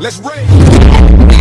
Let's rage.